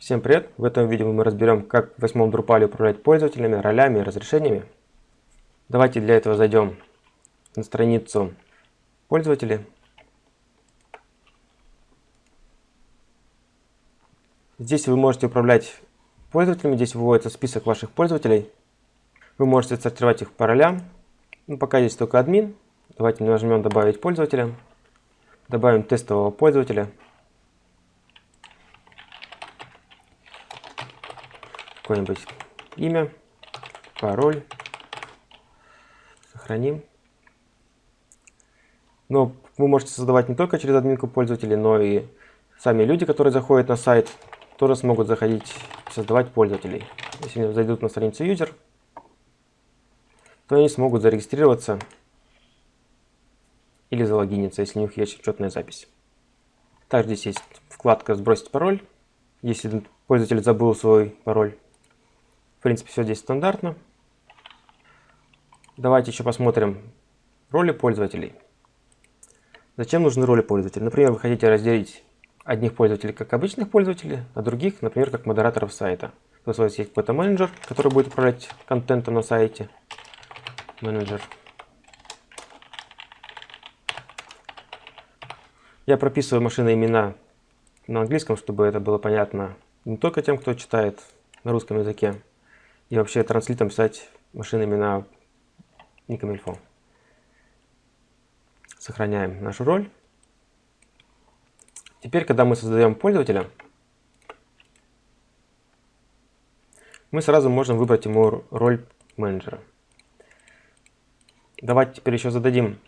Всем привет! В этом видео мы разберем, как в восьмом Drupal управлять пользователями, ролями и разрешениями. Давайте для этого зайдем на страницу пользователей. Здесь вы можете управлять пользователями, здесь выводится список ваших пользователей. Вы можете сортировать их по ролям. Ну, пока есть только админ. Давайте нажмем «Добавить пользователя». Добавим тестового пользователя. Какое-нибудь имя, пароль. Сохраним. Но вы можете создавать не только через админку пользователей, но и сами люди, которые заходят на сайт, тоже смогут заходить создавать пользователей. Если они зайдут на страницу user, то они смогут зарегистрироваться или залогиниться, если у них есть учетная запись. Также здесь есть вкладка «Сбросить пароль», если пользователь забыл свой пароль. В принципе, все здесь стандартно. Давайте еще посмотрим роли пользователей. Зачем нужны роли пользователей? Например, вы хотите разделить одних пользователей как обычных пользователей, а других, например, как модераторов сайта. То есть у вас есть какой-то менеджер, который будет управлять контентом на сайте. Менеджер. Я прописываю машины имена на английском, чтобы это было понятно не только тем, кто читает на русском языке, и вообще транслитом писать машинами на никамильфо. Сохраняем нашу роль. Теперь, когда мы создаем пользователя, мы сразу можем выбрать ему роль менеджера. Давайте теперь еще зададим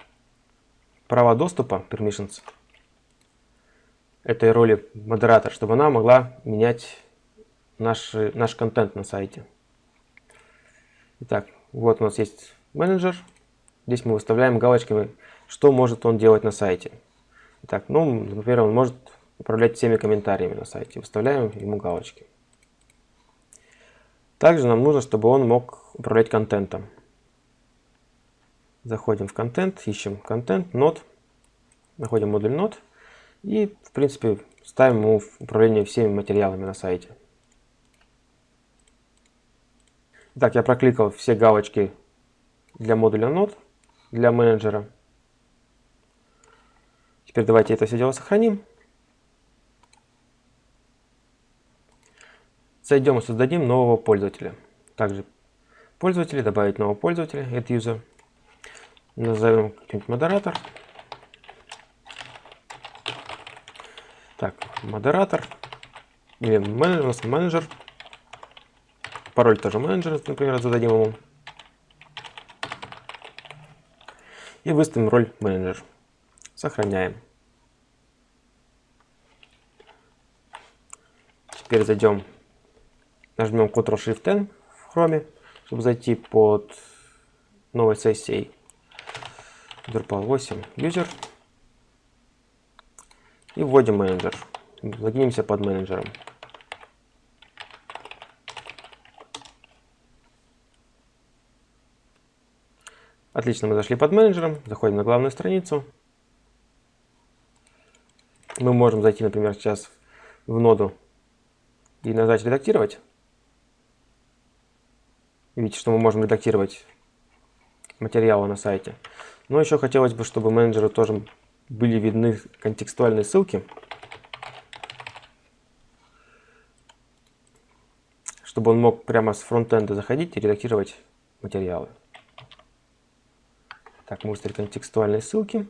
права доступа, permissions, этой роли модератор, чтобы она могла менять наш, наш контент на сайте. Итак, вот у нас есть менеджер. Здесь мы выставляем галочками, что может он делать на сайте. Итак, ну, например, он может управлять всеми комментариями на сайте. Выставляем ему галочки. Также нам нужно, чтобы он мог управлять контентом. Заходим в контент, ищем контент, нод, находим модуль нод и, в принципе, ставим ему управление всеми материалами на сайте. Так, я прокликал все галочки для модуля нод, для менеджера. Теперь давайте это все дело сохраним. Зайдем и создадим нового пользователя. Также пользователя, добавить нового пользователя, add user. Назовем какой-нибудь модератор. Так, модератор. Или менеджер, менеджер. Пароль тоже менеджер, например, зададим ему. И выставим роль менеджер. Сохраняем. Теперь зайдем, нажмем Ctrl-Shift-N в Chrome, чтобы зайти под новой сессией Drupal 8 User. И вводим менеджер. Логинимся под менеджером. Отлично, мы зашли под менеджером, заходим на главную страницу. Мы можем зайти, например, сейчас в ноду и нажать «Редактировать». Видите, что мы можем редактировать материалы на сайте. Но еще хотелось бы, чтобы менеджеру тоже были видны контекстуальные ссылки. Чтобы он мог прямо с фронтенда заходить и редактировать материалы. Так, мы выставили контекстуальные ссылки.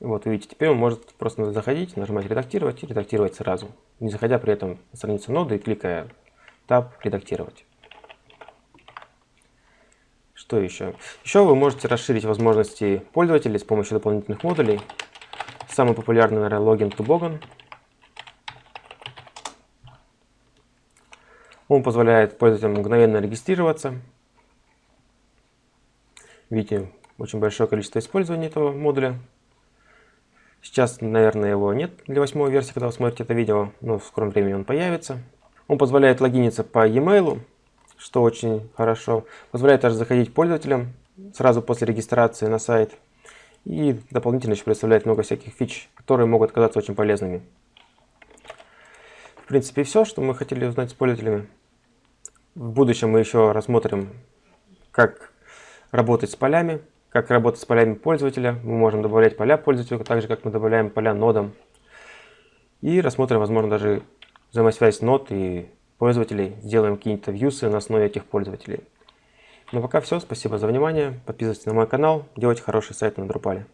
Вот, видите, теперь он может просто заходить, нажимать «Редактировать» и редактировать сразу, не заходя при этом на страницу ноды и кликая «Таб. Редактировать». Что еще? Еще вы можете расширить возможности пользователей с помощью дополнительных модулей. Самый популярный, наверное, логин Toboggan. Он позволяет пользователям мгновенно регистрироваться Видите, очень большое количество использования этого модуля. Сейчас, наверное, его нет для восьмой версии, когда вы смотрите это видео, но в скором времени он появится. Он позволяет логиниться по e-mail, что очень хорошо. Позволяет также заходить пользователям сразу после регистрации на сайт. И дополнительно еще представляет много всяких фич, которые могут оказаться очень полезными. принципе, все, что мы хотели узнать с пользователями. В будущем мы еще рассмотрим, как работать с полями, как работать с полями пользователя. Мы можем добавлять поля пользователю, так же, как мы добавляем поля нодам. И рассмотрим, возможно, даже взаимосвязь нод и пользователей. Сделаем какие-то вьюсы на основе этих пользователей. Ну пока все. Спасибо за внимание. Подписывайтесь на мой канал. Делайте хороший сайт на Drupal.